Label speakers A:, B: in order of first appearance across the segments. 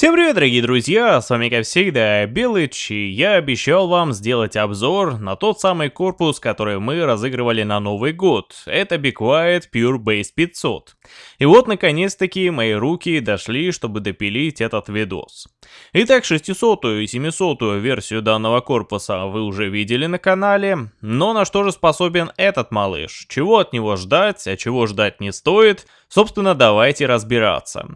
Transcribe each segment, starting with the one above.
A: Всем привет, дорогие друзья, с вами как всегда Белыч, и я обещал вам сделать обзор на тот самый корпус, который мы разыгрывали на Новый год. Это Be Quiet Pure Base 500. И вот наконец-таки мои руки дошли, чтобы допилить этот видос. Итак, 600 и 700 версию данного корпуса вы уже видели на канале, но на что же способен этот малыш? Чего от него ждать, а чего ждать не стоит? Собственно, давайте разбираться.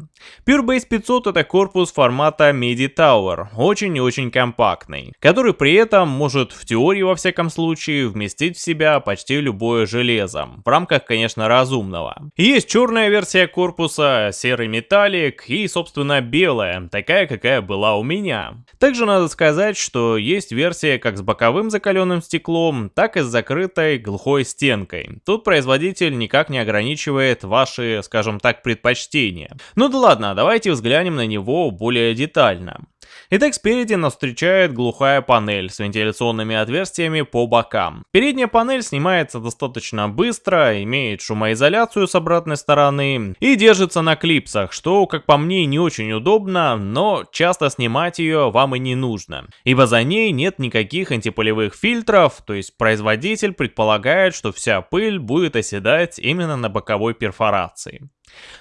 A: Pure Base 500 это корпус формата MIDI Tower, очень и очень компактный, который при этом может в теории во всяком случае вместить в себя почти любое железо, в рамках, конечно, разумного. Есть черная версия корпуса, серый металлик и, собственно, белая, такая, какая была у меня. Также надо сказать, что есть версия как с боковым закаленным стеклом, так и с закрытой глухой стенкой. Тут производитель никак не ограничивает ваши скажем так, предпочтения. Ну да ладно, давайте взглянем на него более детально. Итак, спереди нас встречает глухая панель с вентиляционными отверстиями по бокам. Передняя панель снимается достаточно быстро, имеет шумоизоляцию с обратной стороны и держится на клипсах, что, как по мне, не очень удобно, но часто снимать ее вам и не нужно, ибо за ней нет никаких антипылевых фильтров, то есть производитель предполагает, что вся пыль будет оседать именно на боковой перфорации.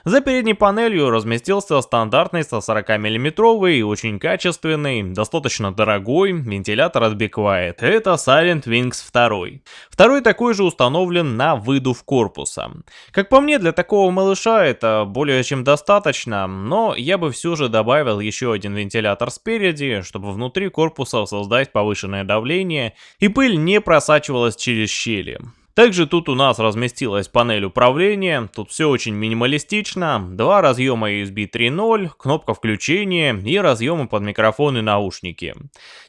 A: За передней панелью разместился стандартный 140 миллиметровый очень качественный, достаточно дорогой вентилятор от Be. Это Silent Wings 2. Второй такой же установлен на выдув корпуса. Как по мне, для такого малыша это более чем достаточно, но я бы все же добавил еще один вентилятор спереди, чтобы внутри корпуса создать повышенное давление и пыль не просачивалась через щели. Также тут у нас разместилась панель управления, тут все очень минималистично, два разъема USB 3.0, кнопка включения и разъемы под микрофон и наушники.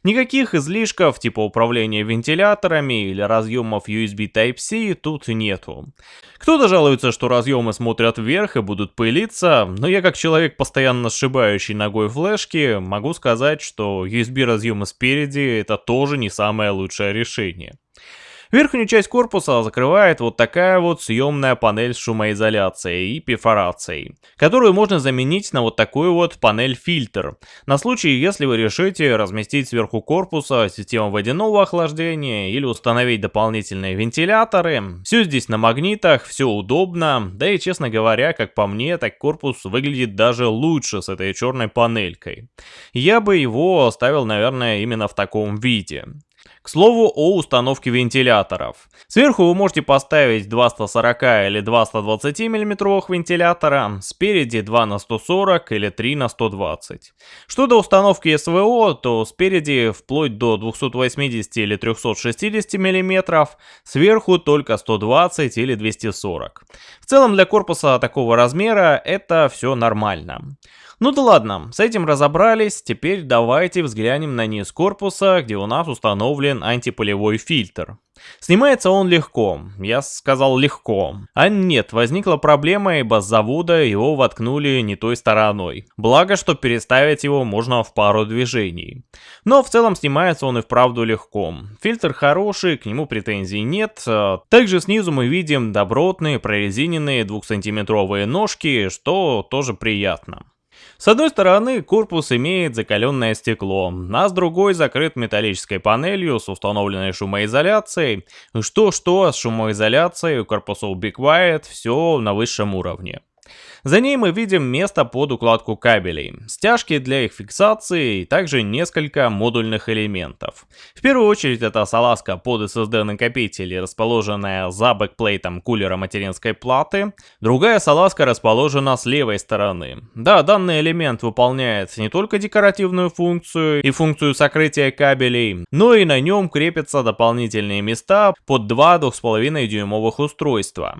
A: Никаких излишков типа управления вентиляторами или разъемов USB Type-C тут нету. Кто-то жалуется, что разъемы смотрят вверх и будут пылиться, но я как человек, постоянно сшибающий ногой флешки, могу сказать, что USB разъемы спереди это тоже не самое лучшее решение. Верхнюю часть корпуса закрывает вот такая вот съемная панель с шумоизоляцией и перфорацией, которую можно заменить на вот такую вот панель-фильтр, на случай, если вы решите разместить сверху корпуса систему водяного охлаждения или установить дополнительные вентиляторы. Все здесь на магнитах, все удобно, да и честно говоря, как по мне, так корпус выглядит даже лучше с этой черной панелькой. Я бы его оставил, наверное, именно в таком виде. К слову о установке вентиляторов. Сверху вы можете поставить 2 140 или 2 120 мм вентилятора, спереди 2 на 140 или 3 на 120. Что до установки СВО, то спереди вплоть до 280 или 360 мм, сверху только 120 или 240. В целом для корпуса такого размера это все нормально. Ну да ладно, с этим разобрались, теперь давайте взглянем на низ корпуса, где у нас установлен антипылевой фильтр. Снимается он легко, я сказал легко. А нет, возникла проблема, ибо с завода его воткнули не той стороной. Благо, что переставить его можно в пару движений. Но в целом снимается он и вправду легко. Фильтр хороший, к нему претензий нет. Также снизу мы видим добротные прорезиненные 2-сантиметровые ножки, что тоже приятно. С одной стороны, корпус имеет закаленное стекло, а с другой закрыт металлической панелью с установленной шумоизоляцией. Что-что, с шумоизоляцией у корпусов Be Quiet все на высшем уровне. За ней мы видим место под укладку кабелей, стяжки для их фиксации и также несколько модульных элементов. В первую очередь это салазка под SSD накопители, расположенная за бэкплейтом кулера материнской платы. Другая салазка расположена с левой стороны. Да, данный элемент выполняет не только декоративную функцию и функцию сокрытия кабелей, но и на нем крепятся дополнительные места под два 2,5 дюймовых устройства.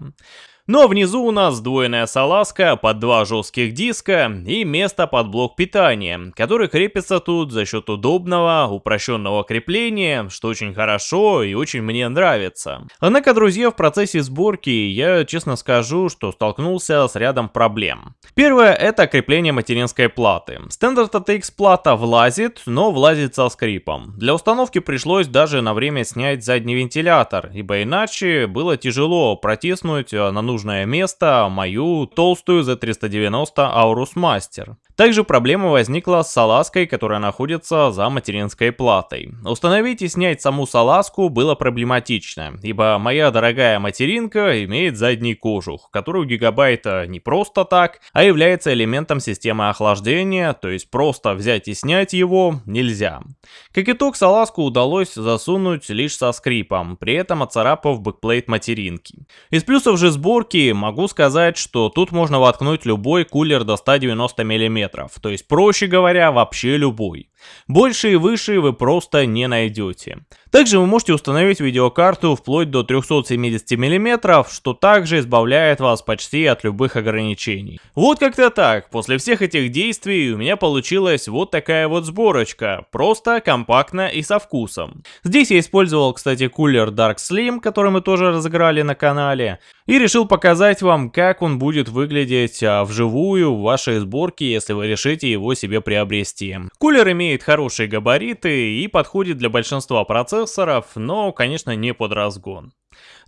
A: Но внизу у нас сдвоенная салазка под два жестких диска и место под блок питания, который крепится тут за счет удобного, упрощенного крепления, что очень хорошо и очень мне нравится. Однако, друзья, в процессе сборки я честно скажу, что столкнулся с рядом проблем. Первое это крепление материнской платы. Standard ATX плата влазит, но влазит со скрипом. Для установки пришлось даже на время снять задний вентилятор, ибо иначе было тяжело протиснуть на нужный нужное место мою толстую Z390 Aorus Master. Также проблема возникла с салазкой, которая находится за материнской платой. Установить и снять саму салазку было проблематично, ибо моя дорогая материнка имеет задний кожух, который у гигабайта не просто так, а является элементом системы охлаждения, то есть просто взять и снять его нельзя. Как итог, салазку удалось засунуть лишь со скрипом, при этом отцарапав backplate материнки. Из плюсов же сборки могу сказать, что тут можно воткнуть любой кулер до 190 мм то есть, проще говоря, вообще любой. Больше и выше вы просто не найдете. Также вы можете установить видеокарту вплоть до 370 мм, что также избавляет вас почти от любых ограничений. Вот как-то так, после всех этих действий у меня получилась вот такая вот сборочка, просто, компактно и со вкусом. Здесь я использовал, кстати, кулер Dark Slim, который мы тоже разыграли на канале, и решил показать вам, как он будет выглядеть а, вживую в вашей сборке, если вы решите его себе приобрести. Кулер имеет хорошие габариты и подходит для большинства процессоров, но, конечно, не под разгон.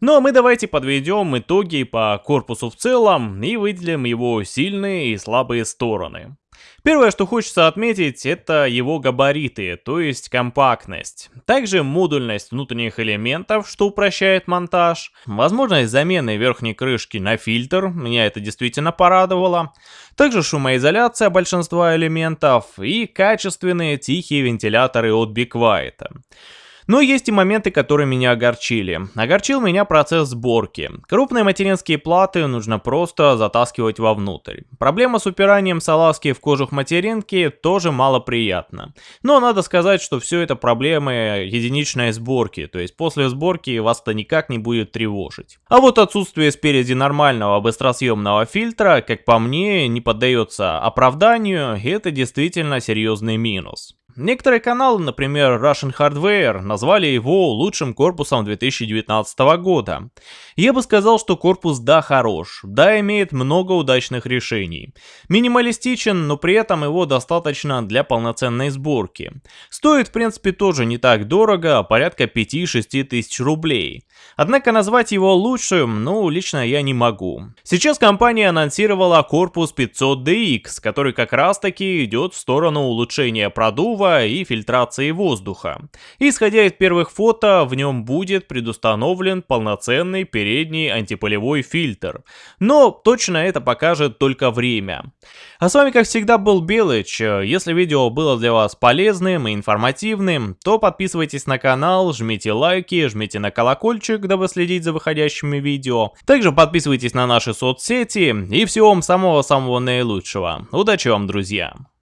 A: Ну а мы давайте подведем итоги по корпусу в целом и выделим его сильные и слабые стороны. Первое, что хочется отметить, это его габариты, то есть компактность. Также модульность внутренних элементов, что упрощает монтаж. Возможность замены верхней крышки на фильтр, меня это действительно порадовало. Также шумоизоляция большинства элементов и качественные тихие вентиляторы от Be Quiet. Но есть и моменты, которые меня огорчили. Огорчил меня процесс сборки. Крупные материнские платы нужно просто затаскивать вовнутрь. Проблема с упиранием салазки в кожух материнки тоже малоприятна. Но надо сказать, что все это проблемы единичной сборки, то есть после сборки вас это никак не будет тревожить. А вот отсутствие спереди нормального быстросъемного фильтра, как по мне, не поддается оправданию, и это действительно серьезный минус. Некоторые каналы, например Russian Hardware, назвали его лучшим корпусом 2019 года. Я бы сказал, что корпус да хорош, да имеет много удачных решений. Минималистичен, но при этом его достаточно для полноценной сборки. Стоит в принципе тоже не так дорого, порядка 5-6 тысяч рублей. Однако назвать его лучшим, ну лично я не могу. Сейчас компания анонсировала корпус 500DX, который как раз таки идет в сторону улучшения продува продува и фильтрации воздуха. Исходя из первых фото, в нем будет предустановлен полноценный передний антипылевой фильтр. Но точно это покажет только время. А с вами как всегда был Белыч. Если видео было для вас полезным и информативным, то подписывайтесь на канал, жмите лайки, жмите на колокольчик, дабы следить за выходящими видео. Также подписывайтесь на наши соцсети и всего вам самого-самого наилучшего. Удачи вам, друзья!